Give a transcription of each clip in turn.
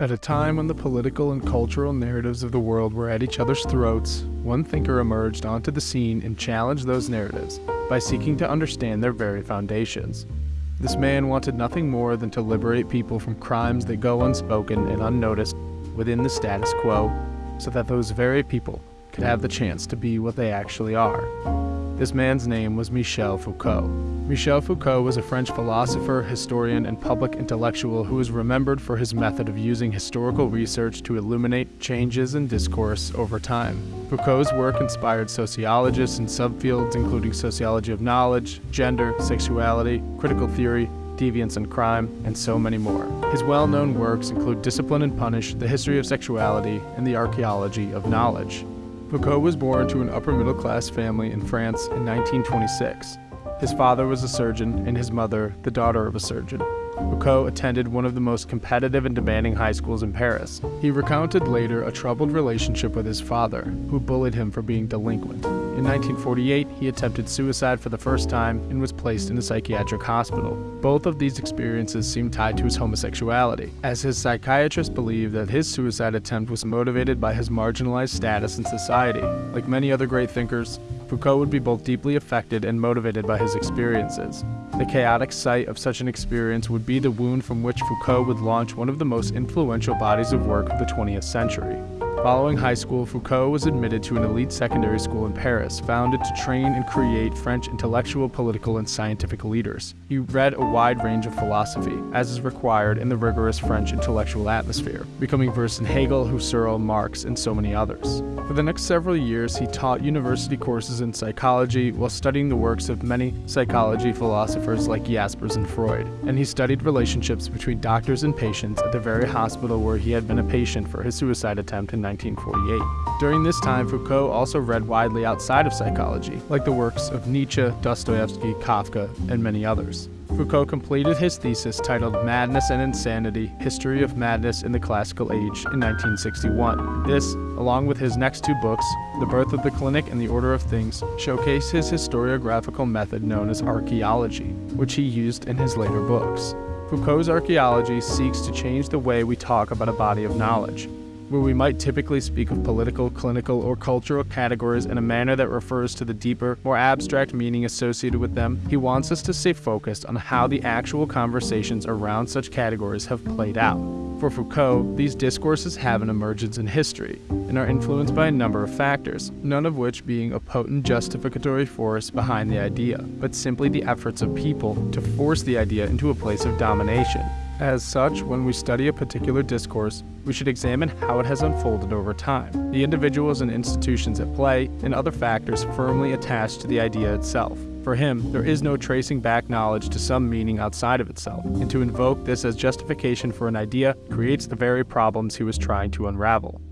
At a time when the political and cultural narratives of the world were at each other's throats, one thinker emerged onto the scene and challenged those narratives by seeking to understand their very foundations. This man wanted nothing more than to liberate people from crimes that go unspoken and unnoticed within the status quo, so that those very people could have the chance to be what they actually are. This man's name was Michel Foucault. Michel Foucault was a French philosopher, historian, and public intellectual who is remembered for his method of using historical research to illuminate changes in discourse over time. Foucault's work inspired sociologists in subfields including sociology of knowledge, gender, sexuality, critical theory, deviance and crime, and so many more. His well-known works include Discipline and Punish, The History of Sexuality, and The Archaeology of Knowledge. Foucault was born to an upper middle class family in France in 1926. His father was a surgeon and his mother the daughter of a surgeon. Foucault attended one of the most competitive and demanding high schools in Paris. He recounted later a troubled relationship with his father, who bullied him for being delinquent. In 1948, he attempted suicide for the first time and was placed in a psychiatric hospital. Both of these experiences seem tied to his homosexuality, as his psychiatrist believed that his suicide attempt was motivated by his marginalized status in society. Like many other great thinkers, Foucault would be both deeply affected and motivated by his experiences. The chaotic site of such an experience would be the wound from which Foucault would launch one of the most influential bodies of work of the 20th century. Following high school, Foucault was admitted to an elite secondary school in Paris, founded to train and create French intellectual, political, and scientific leaders. He read a wide range of philosophy, as is required in the rigorous French intellectual atmosphere, becoming versed in Hegel, Husserl, Marx, and so many others. For the next several years, he taught university courses in psychology while studying the works of many psychology philosophers like Jaspers and Freud, and he studied relationships between doctors and patients at the very hospital where he had been a patient for his suicide attempt in 1948. During this time, Foucault also read widely outside of psychology, like the works of Nietzsche, Dostoevsky, Kafka, and many others. Foucault completed his thesis titled Madness and Insanity History of Madness in the Classical Age in 1961. This, along with his next two books, The Birth of the Clinic and The Order of Things, showcase his historiographical method known as archaeology, which he used in his later books. Foucault's archaeology seeks to change the way we talk about a body of knowledge, where we might typically speak of political, clinical, or cultural categories in a manner that refers to the deeper, more abstract meaning associated with them, he wants us to stay focused on how the actual conversations around such categories have played out. For Foucault, these discourses have an emergence in history and are influenced by a number of factors, none of which being a potent justificatory force behind the idea, but simply the efforts of people to force the idea into a place of domination. As such, when we study a particular discourse, we should examine how it has unfolded over time, the individuals and institutions at play, and other factors firmly attached to the idea itself. For him, there is no tracing back knowledge to some meaning outside of itself, and to invoke this as justification for an idea creates the very problems he was trying to unravel.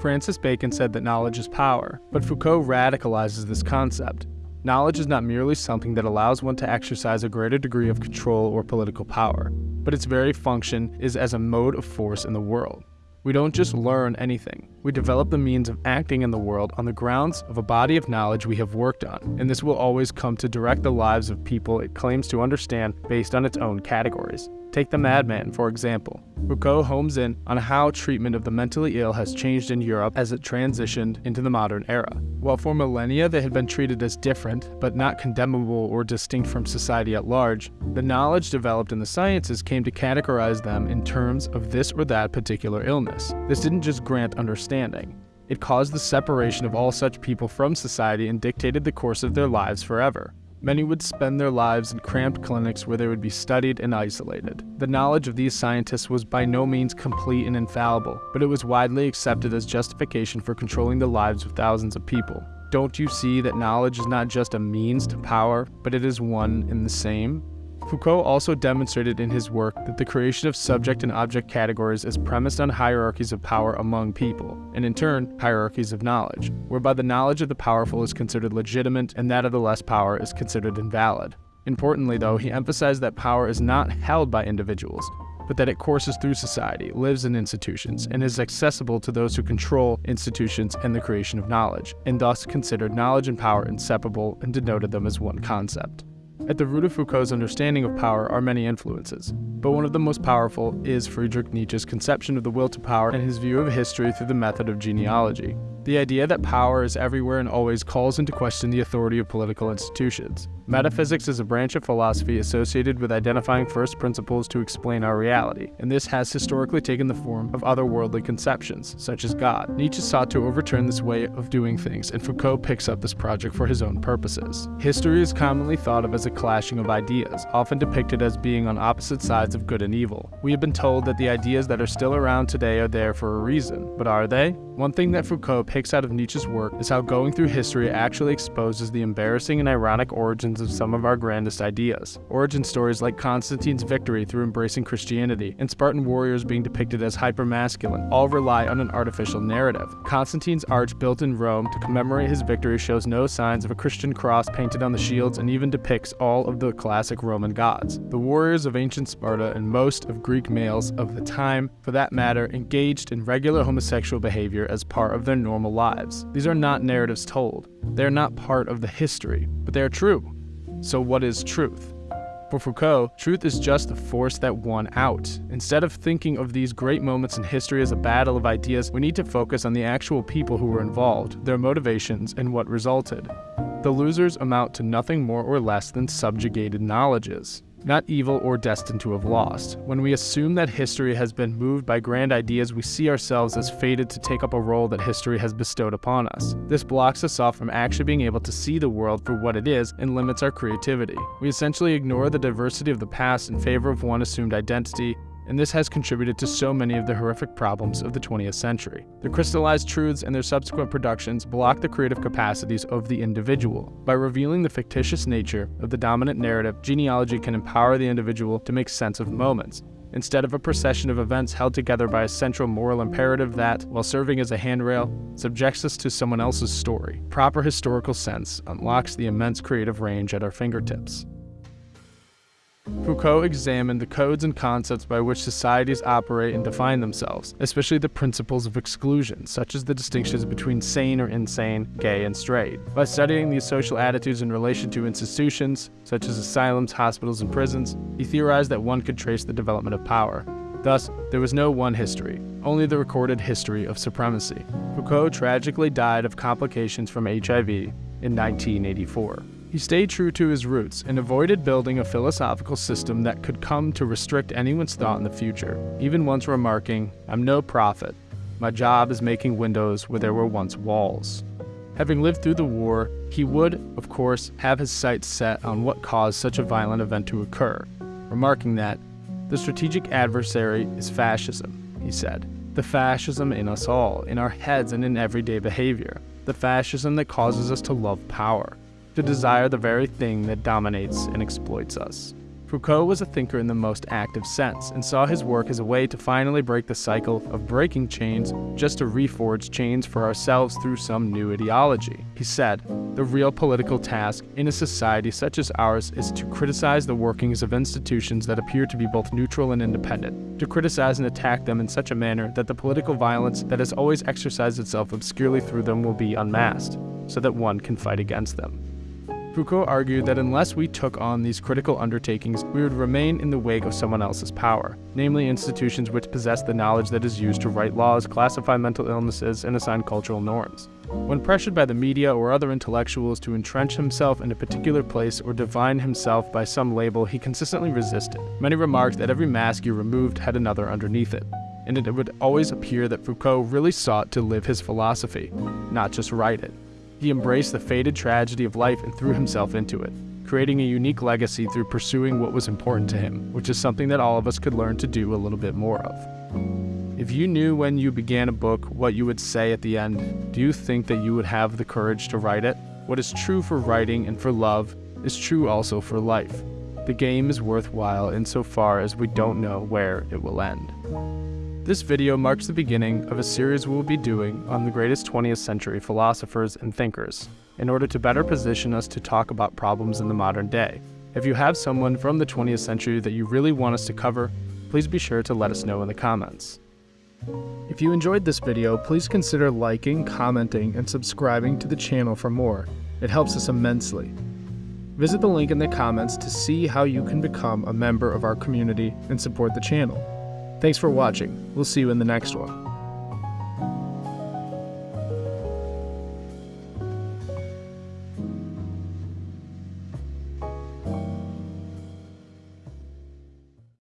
Francis Bacon said that knowledge is power, but Foucault radicalizes this concept. Knowledge is not merely something that allows one to exercise a greater degree of control or political power, but its very function is as a mode of force in the world. We don't just mm-hmm. learn anything, we develop the means of acting in the world on the grounds of a body of knowledge we have worked on, and this will always come to direct the lives of people it claims to understand based on its own categories. Take the madman, for example. Foucault homes in on how treatment of the mentally ill has changed in Europe as it transitioned into the modern era. While for millennia they had been treated as different, but not condemnable or distinct from society at large, the knowledge developed in the sciences came to categorize them in terms of this or that particular illness. This didn't just grant understanding. It caused the separation of all such people from society and dictated the course of their lives forever. Many would spend their lives in cramped clinics where they would be studied and isolated. The knowledge of these scientists was by no means complete and infallible, but it was widely accepted as justification for controlling the lives of thousands of people. Don't you see that knowledge is not just a means to power, but it is one and the same? Foucault also demonstrated in his work that the creation of subject and object categories is premised on hierarchies of power among people, and in turn, hierarchies of knowledge, whereby the knowledge of the powerful is considered legitimate and that of the less power is considered invalid. Importantly, though, he emphasized that power is not held by individuals, but that it courses through society, lives in institutions, and is accessible to those who control institutions and the creation of knowledge, and thus considered knowledge and power inseparable and denoted them as one concept. At the root of Foucault's understanding of power are many influences. but one of the most powerful is Friedrich Nietzsche's conception of the will to power and his view of history through the method of genealogy. The idea that power is everywhere and always calls into question the authority of political institutions. Metaphysics is a branch of philosophy associated with identifying first principles to explain our reality, and this has historically taken the form of otherworldly conceptions, such as God. Nietzsche sought to overturn this way of doing things, and Foucault picks up this project for his own purposes. History is commonly thought of as a clashing of ideas, often depicted as being on opposite sides of good and evil. We have been told that the ideas that are still around today are there for a reason, but are they? One thing that Foucault picks out of Nietzsche's work is how going through history actually exposes the embarrassing and ironic origins of some of our grandest ideas. Origin stories like Constantine's victory through embracing Christianity and Spartan warriors being depicted as hypermasculine all rely on an artificial narrative. Constantine's arch built in Rome to commemorate his victory shows no signs of a Christian cross painted on the shields and even depicts all of the classic Roman gods. The warriors of ancient Sparta and most of Greek males of the time, for that matter, engaged in regular homosexual behavior as part of their normal lives. These are not narratives told. They are not part of the history, but they are true. So, what is truth? For Foucault, truth is just the force that won out. Instead of thinking of these great moments in history as a battle of ideas, we need to focus on the actual people who were involved, their motivations, and what resulted. The losers amount to nothing more or less than subjugated knowledges not evil or destined to have lost. When we assume that history has been moved by grand ideas, we see ourselves as fated to take up a role that history has bestowed upon us. This blocks us off from actually being able to see the world for what it is and limits our creativity. We essentially ignore the diversity of the past in favor of one assumed identity and this has contributed to so many of the horrific problems of the 20th century. The crystallized truths and their subsequent productions block the creative capacities of the individual. By revealing the fictitious nature of the dominant narrative, genealogy can empower the individual to make sense of moments, instead of a procession of events held together by a central moral imperative that, while serving as a handrail, subjects us to someone else's story. Proper historical sense unlocks the immense creative range at our fingertips. Foucault examined the codes and concepts by which societies operate and define themselves, especially the principles of exclusion, such as the distinctions between sane or insane, gay and straight. By studying these social attitudes in relation to institutions, such as asylums, hospitals, and prisons, he theorized that one could trace the development of power. Thus, there was no one history, only the recorded history of supremacy. Foucault tragically died of complications from HIV in 1984. He stayed true to his roots and avoided building a philosophical system that could come to restrict anyone's thought in the future, even once remarking, I'm no prophet. My job is making windows where there were once walls. Having lived through the war, he would, of course, have his sights set on what caused such a violent event to occur, remarking that, the strategic adversary is fascism, he said. The fascism in us all, in our heads and in everyday behavior. The fascism that causes us to love power to desire the very thing that dominates and exploits us. Foucault was a thinker in the most active sense and saw his work as a way to finally break the cycle of breaking chains just to reforge chains for ourselves through some new ideology. He said, The real political task in a society such as ours is to criticize the workings of institutions that appear to be both neutral and independent, to criticize and attack them in such a manner that the political violence that has always exercised itself obscurely through them will be unmasked, so that one can fight against them. Foucault argued that unless we took on these critical undertakings, we would remain in the wake of someone else's power, namely institutions which possess the knowledge that is used to write laws, classify mental illnesses, and assign cultural norms. When pressured by the media or other intellectuals to entrench himself in a particular place or define himself by some label, he consistently resisted. Many remarked that every mask you removed had another underneath it, and it would always appear that Foucault really sought to live his philosophy, not just write it. He embraced the fated tragedy of life and threw himself into it, creating a unique legacy through pursuing what was important to him, which is something that all of us could learn to do a little bit more of. If you knew when you began a book what you would say at the end, do you think that you would have the courage to write it? What is true for writing and for love is true also for life. The game is worthwhile insofar as we don't know where it will end. This video marks the beginning of a series we will be doing on the greatest 20th century philosophers and thinkers, in order to better position us to talk about problems in the modern day. If you have someone from the 20th century that you really want us to cover, please be sure to let us know in the comments. If you enjoyed this video, please consider liking, commenting, and subscribing to the channel for more. It helps us immensely. Visit the link in the comments to see how you can become a member of our community and support the channel. Thanks for watching. We'll see you in the next one.